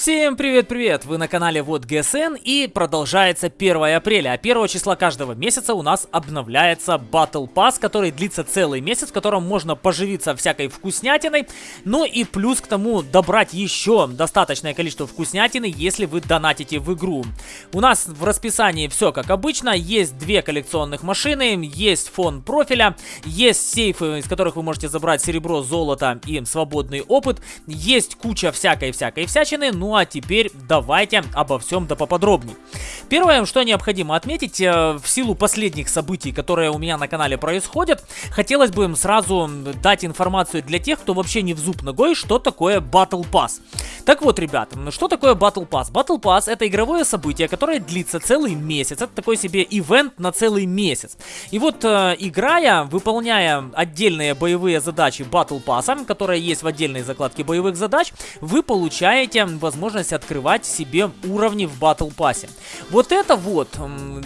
Всем привет-привет! Вы на канале Вот ГСН и продолжается 1 апреля. А 1 числа каждого месяца у нас обновляется Battle Pass, который длится целый месяц, в котором можно поживиться всякой вкуснятиной. Ну и плюс к тому добрать еще достаточное количество вкуснятины, если вы донатите в игру. У нас в расписании все как обычно. Есть две коллекционных машины, есть фон профиля, есть сейфы, из которых вы можете забрать серебро, золото и свободный опыт. Есть куча всякой-всякой всячины, ну ну а теперь давайте обо всем да поподробнее. Первое, что необходимо отметить, э, в силу последних событий, которые у меня на канале происходят, хотелось бы им сразу дать информацию для тех, кто вообще не в зуб ногой, что такое Battle Pass. Так вот, ребят, что такое Battle Pass? Battle Pass это игровое событие, которое длится целый месяц. Это такой себе ивент на целый месяц. И вот, э, играя, выполняя отдельные боевые задачи Battle Pass, которые есть в отдельной закладке боевых задач, вы получаете возможность открывать себе уровни в Battle Pass. Вот это вот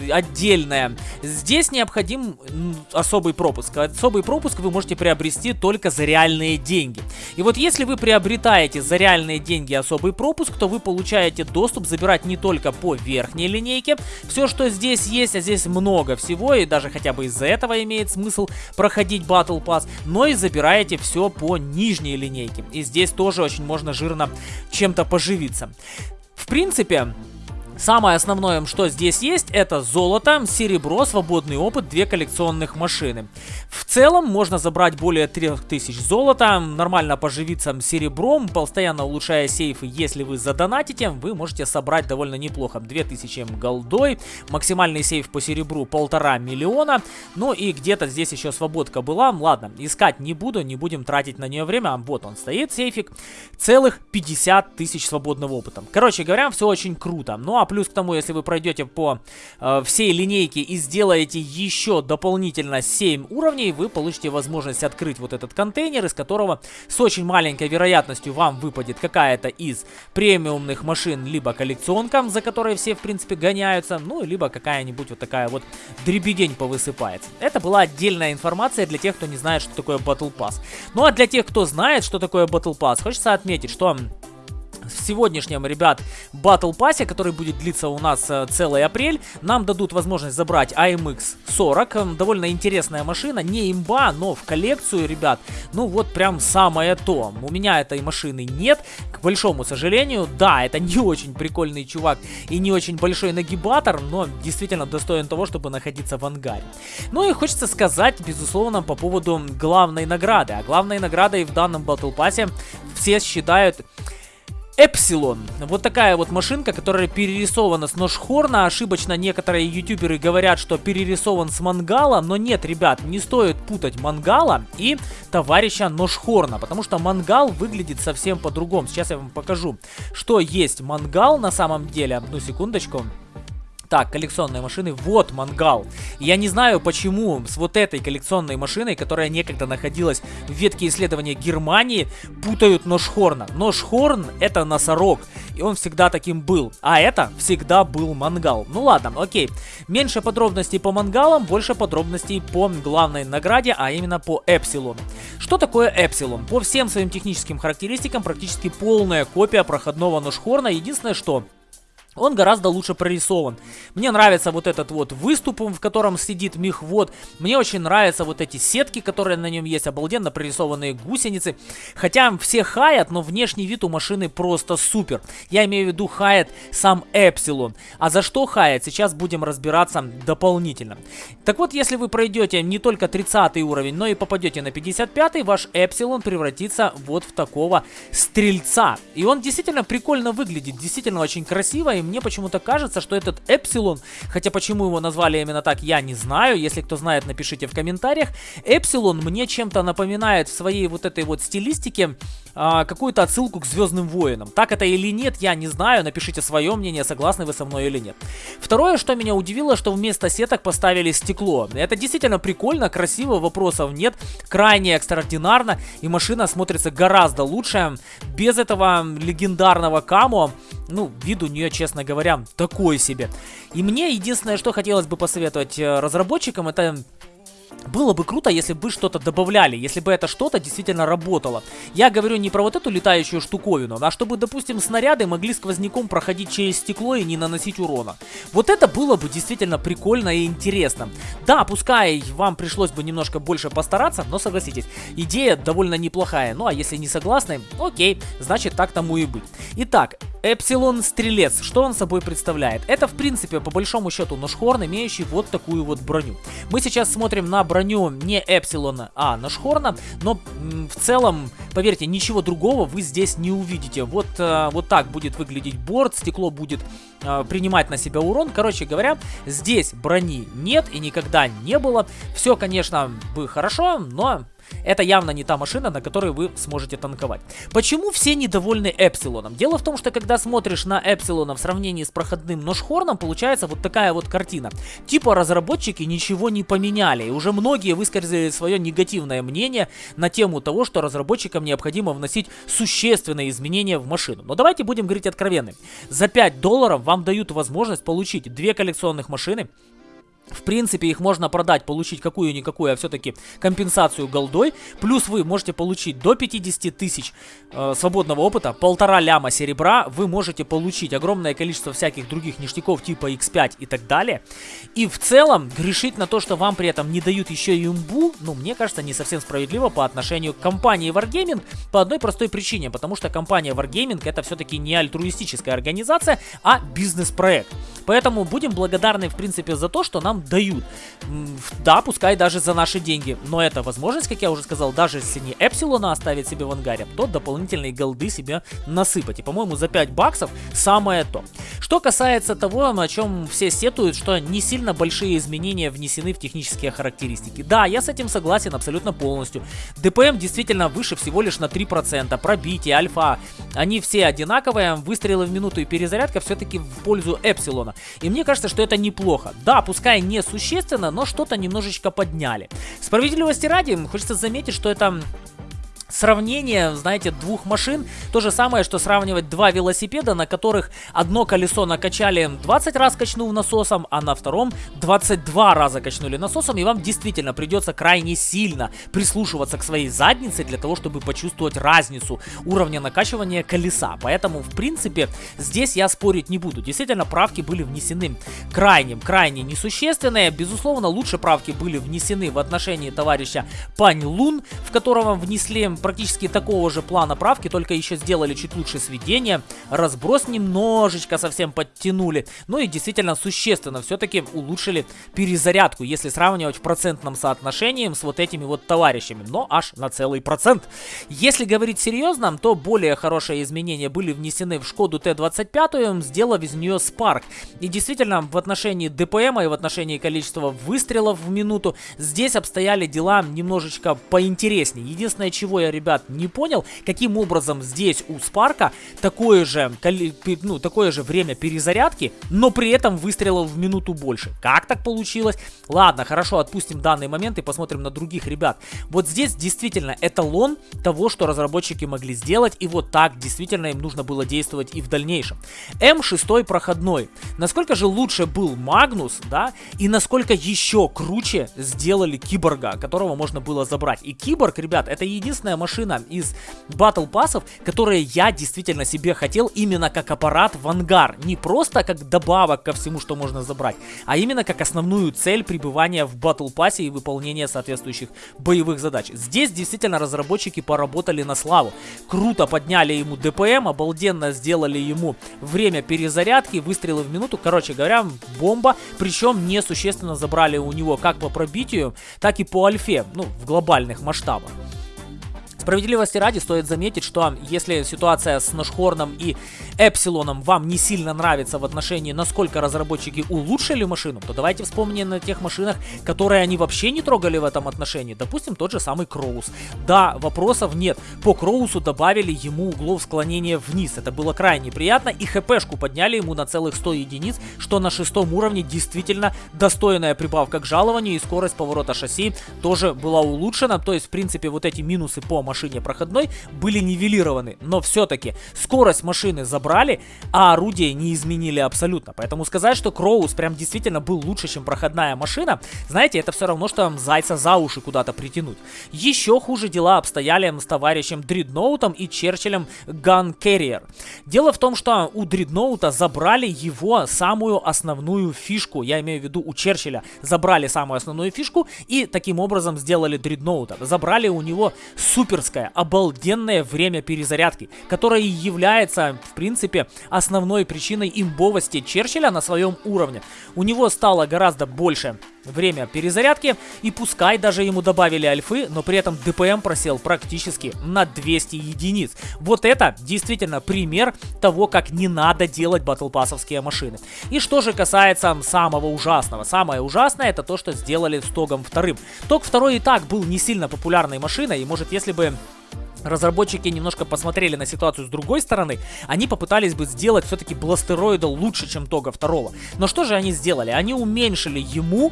отдельное. Здесь необходим особый пропуск. Особый пропуск вы можете приобрести только за реальные деньги. И вот если вы приобретаете за реальные деньги особый пропуск, то вы получаете доступ забирать не только по верхней линейке, все, что здесь есть, а здесь много всего, и даже хотя бы из-за этого имеет смысл проходить Battle Pass, но и забираете все по нижней линейке. И здесь тоже очень можно жирно чем-то поживить появиться. В принципе, Самое основное, что здесь есть, это золото, серебро, свободный опыт, две коллекционных машины. В целом, можно забрать более 3000 золота, нормально поживиться серебром, постоянно улучшая сейфы, если вы задонатите, вы можете собрать довольно неплохо. 2000 голдой, максимальный сейф по серебру полтора миллиона, ну и где-то здесь еще свободка была. Ладно, искать не буду, не будем тратить на нее время, вот он стоит, сейфик, целых 50 тысяч свободного опыта. Короче говоря, все очень круто. Ну а плюс к тому, если вы пройдете по э, всей линейке и сделаете еще дополнительно 7 уровней, вы получите возможность открыть вот этот контейнер, из которого с очень маленькой вероятностью вам выпадет какая-то из премиумных машин, либо коллекционка, за которой все, в принципе, гоняются, ну, либо какая-нибудь вот такая вот дребедень повысыпается. Это была отдельная информация для тех, кто не знает, что такое Battle Pass. Ну, а для тех, кто знает, что такое Battle Pass, хочется отметить, что в сегодняшнем, ребят, Battle Pass, который будет длиться у нас э, целый апрель, нам дадут возможность забрать AMX 40. Эм, довольно интересная машина, не имба, но в коллекцию, ребят, ну вот прям самое то. У меня этой машины нет, к большому сожалению. Да, это не очень прикольный чувак и не очень большой нагибатор, но действительно достоин того, чтобы находиться в ангаре. Ну и хочется сказать, безусловно, по поводу главной награды. А главной наградой в данном Battle Pass все считают Эпсилон. Вот такая вот машинка, которая перерисована с Ношхорна. Ошибочно некоторые ютуберы говорят, что перерисован с Мангала. Но нет, ребят, не стоит путать Мангала и товарища Ношхорна. Потому что Мангал выглядит совсем по-другому. Сейчас я вам покажу, что есть Мангал на самом деле. Одну секундочку. Так, коллекционные машины. Вот мангал. Я не знаю, почему с вот этой коллекционной машиной, которая некогда находилась в ветке исследования Германии, путают Ношхорна. Ношхорн это носорог, и он всегда таким был. А это всегда был мангал. Ну ладно, окей. Меньше подробностей по мангалам, больше подробностей по главной награде, а именно по Эпсилону. Что такое Эпсилон? По всем своим техническим характеристикам практически полная копия проходного Ношхорна. Единственное, что он гораздо лучше прорисован. Мне нравится вот этот вот выступ, в котором сидит мехвод. Мне очень нравятся вот эти сетки, которые на нем есть. Обалденно прорисованные гусеницы. Хотя все хаят, но внешний вид у машины просто супер. Я имею в виду хает сам Эпсилон. А за что хает, сейчас будем разбираться дополнительно. Так вот, если вы пройдете не только 30 уровень, но и попадете на 55, ваш Эпсилон превратится вот в такого стрельца. И он действительно прикольно выглядит, действительно очень красиво и мне почему-то кажется, что этот Эпсилон, хотя почему его назвали именно так, я не знаю. Если кто знает, напишите в комментариях. Эпсилон мне чем-то напоминает в своей вот этой вот стилистике а, какую-то отсылку к Звездным Воинам. Так это или нет, я не знаю. Напишите свое мнение, согласны вы со мной или нет. Второе, что меня удивило, что вместо сеток поставили стекло. Это действительно прикольно, красиво, вопросов нет. Крайне экстраординарно, и машина смотрится гораздо лучше. Без этого легендарного камо, ну, вид у нее, честно говоря, такой себе. И мне единственное, что хотелось бы посоветовать э, разработчикам, это было бы круто, если бы что-то добавляли, если бы это что-то действительно работало. Я говорю не про вот эту летающую штуковину, а чтобы, допустим, снаряды могли сквозняком проходить через стекло и не наносить урона. Вот это было бы действительно прикольно и интересно. Да, пускай вам пришлось бы немножко больше постараться, но согласитесь, идея довольно неплохая. Ну а если не согласны, окей, значит так тому и быть. Итак, Эпсилон Стрелец, что он собой представляет? Это, в принципе, по большому счету Ношхорн, имеющий вот такую вот броню. Мы сейчас смотрим на броню не Эпсилона, а Ношхорна, но в целом, поверьте, ничего другого вы здесь не увидите. Вот, э, вот так будет выглядеть борт, стекло будет э, принимать на себя урон. Короче говоря, здесь брони нет и никогда не было. Все, конечно, бы хорошо, но это явно не та машина, на которой вы сможете танковать. Почему все недовольны Эпсилоном? Дело в том, что когда смотришь на Эпсилона в сравнении с проходным Ношхорном, получается вот такая вот картина. Типа разработчики ничего не поменяли, и уже многие высказали свое негативное мнение на тему того, что разработчикам необходимо вносить существенные изменения в машину. Но давайте будем говорить откровенно. За 5 долларов вам дают возможность получить две коллекционных машины, в принципе, их можно продать, получить какую-никакую, а все-таки компенсацию голдой. Плюс вы можете получить до 50 тысяч э, свободного опыта, полтора ляма серебра. Вы можете получить огромное количество всяких других ништяков типа X5 и так далее. И в целом, грешить на то, что вам при этом не дают еще и имбу, ну, мне кажется, не совсем справедливо по отношению к компании Wargaming по одной простой причине. Потому что компания Wargaming это все-таки не альтруистическая организация, а бизнес-проект. Поэтому будем благодарны, в принципе, за то, что нам дают. Да, пускай даже за наши деньги, но это возможность, как я уже сказал, даже если не Эпсилона оставить себе в ангаре, то дополнительные голды себе насыпать. И, по-моему, за 5 баксов самое то. Что касается того, о чем все сетуют, что не сильно большие изменения внесены в технические характеристики. Да, я с этим согласен абсолютно полностью. ДПМ действительно выше всего лишь на 3%. Пробитие, альфа, они все одинаковые. Выстрелы в минуту и перезарядка все-таки в пользу Эпсилона. И мне кажется, что это неплохо. Да, пускай не несущественно, но что-то немножечко подняли. Справедливости ради, хочется заметить, что это сравнение, знаете, двух машин. То же самое, что сравнивать два велосипеда, на которых одно колесо накачали 20 раз качнув насосом, а на втором 22 раза качнули насосом. И вам действительно придется крайне сильно прислушиваться к своей заднице для того, чтобы почувствовать разницу уровня накачивания колеса. Поэтому, в принципе, здесь я спорить не буду. Действительно, правки были внесены крайне, крайне несущественные. Безусловно, лучше правки были внесены в отношении товарища Пань Лун, в которого внесли практически такого же плана правки, только еще сделали чуть лучше сведение, разброс немножечко совсем подтянули, ну и действительно существенно все-таки улучшили перезарядку, если сравнивать в процентном соотношении с вот этими вот товарищами, но аж на целый процент. Если говорить серьезно, то более хорошие изменения были внесены в Шкоду Т-25, сделав из нее Spark. И действительно, в отношении ДПМ и в отношении количества выстрелов в минуту, здесь обстояли дела немножечко поинтереснее. Единственное, чего я ребят, не понял, каким образом здесь у Спарка такое же, ну, такое же время перезарядки, но при этом выстрелов в минуту больше. Как так получилось? Ладно, хорошо, отпустим данный момент и посмотрим на других ребят. Вот здесь действительно эталон того, что разработчики могли сделать, и вот так действительно им нужно было действовать и в дальнейшем. М6 проходной. Насколько же лучше был Магнус, да, и насколько еще круче сделали Киборга, которого можно было забрать. И Киборг, ребят, это единственная машина из батл пассов, которые я действительно себе хотел именно как аппарат в ангар. Не просто как добавок ко всему, что можно забрать, а именно как основную цель пребывания в батл пассе и выполнения соответствующих боевых задач. Здесь действительно разработчики поработали на славу. Круто подняли ему ДПМ, обалденно сделали ему время перезарядки, выстрелы в минуту. Короче говоря, бомба. Причем несущественно забрали у него как по пробитию, так и по альфе, ну, в глобальных масштабах. Справедливости ради стоит заметить, что если ситуация с Ношхорном и Эпсилоном вам не сильно нравится в отношении, насколько разработчики улучшили машину, то давайте вспомним на тех машинах, которые они вообще не трогали в этом отношении. Допустим, тот же самый Кроус. Да, вопросов нет. По Кроусу добавили ему углов склонения вниз. Это было крайне приятно. И хпшку подняли ему на целых 100 единиц, что на шестом уровне действительно достойная прибавка к жалованию. И скорость поворота шасси тоже была улучшена. То есть, в принципе, вот эти минусы по машине машине проходной были нивелированы. Но все-таки скорость машины за забрали, а орудие не изменили абсолютно. Поэтому сказать, что Кроус прям действительно был лучше, чем проходная машина, знаете, это все равно, что зайца за уши куда-то притянуть. Еще хуже дела обстояли с товарищем Дредноутом и Черчиллем Gun Carrier. Дело в том, что у Дредноута забрали его самую основную фишку, я имею в виду у Черчилля, забрали самую основную фишку и таким образом сделали Дредноута. Забрали у него суперское, обалденное время перезарядки, которое является, в принципе, основной причиной имбовости Черчилля на своем уровне. У него стало гораздо больше время перезарядки, и пускай даже ему добавили альфы, но при этом ДПМ просел практически на 200 единиц. Вот это действительно пример того, как не надо делать батлпассовские машины. И что же касается самого ужасного. Самое ужасное это то, что сделали с Тогом вторым. Тог второй и так был не сильно популярной машиной, и может если бы разработчики немножко посмотрели на ситуацию с другой стороны, они попытались бы сделать все-таки бластероида лучше, чем Тога второго. Но что же они сделали? Они уменьшили ему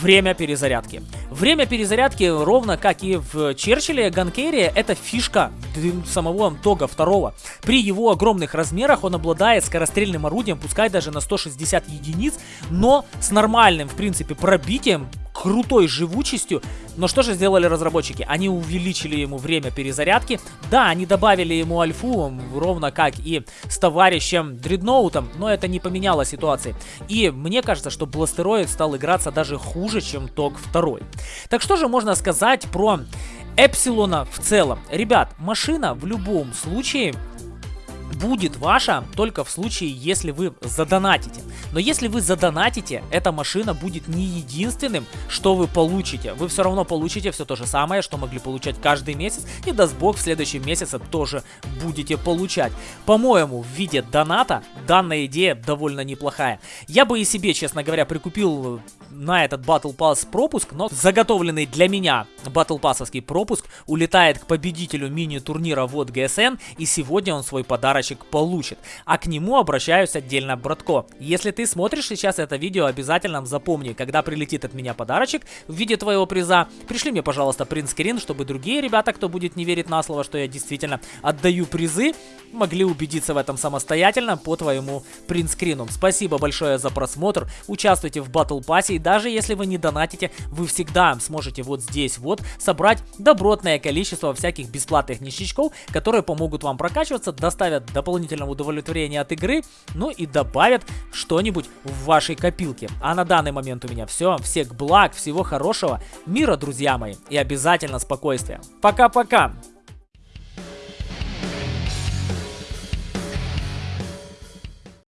время перезарядки. Время перезарядки, ровно как и в Черчилле, Ганкерия, это фишка самого Тога второго. При его огромных размерах он обладает скорострельным орудием, пускай даже на 160 единиц, но с нормальным, в принципе, пробитием крутой живучестью. Но что же сделали разработчики? Они увеличили ему время перезарядки. Да, они добавили ему альфу, ровно как и с товарищем Дредноутом, но это не поменяло ситуации. И мне кажется, что Бластероид стал играться даже хуже, чем ТОК 2. Так что же можно сказать про Эпсилона в целом? Ребят, машина в любом случае будет ваша только в случае, если вы задонатите. Но если вы задонатите, эта машина будет не единственным, что вы получите. Вы все равно получите все то же самое, что могли получать каждый месяц. И даст бог, в следующем месяце тоже будете получать. По-моему, в виде доната данная идея довольно неплохая. Я бы и себе, честно говоря, прикупил на этот Battle Pass пропуск, но заготовленный для меня Battle Passовский пропуск улетает к победителю мини-турнира вот GSN, и сегодня он свой подарочек получит. А к нему обращаюсь отдельно, братко. Если ты смотришь сейчас это видео, обязательно запомни, когда прилетит от меня подарочек в виде твоего приза, пришли мне, пожалуйста, принтскрин, чтобы другие ребята, кто будет не верить на слово, что я действительно отдаю призы, могли убедиться в этом самостоятельно по твоему принтскрину. Спасибо большое за просмотр, участвуйте в Battle Pass и даже если вы не донатите, вы всегда сможете вот здесь вот собрать добротное количество всяких бесплатных ништячков, которые помогут вам прокачиваться, доставят дополнительного удовлетворения от игры, ну и добавят что-нибудь в вашей копилке. А на данный момент у меня все. Всех благ, всего хорошего, мира, друзья мои, и обязательно спокойствия. Пока-пока!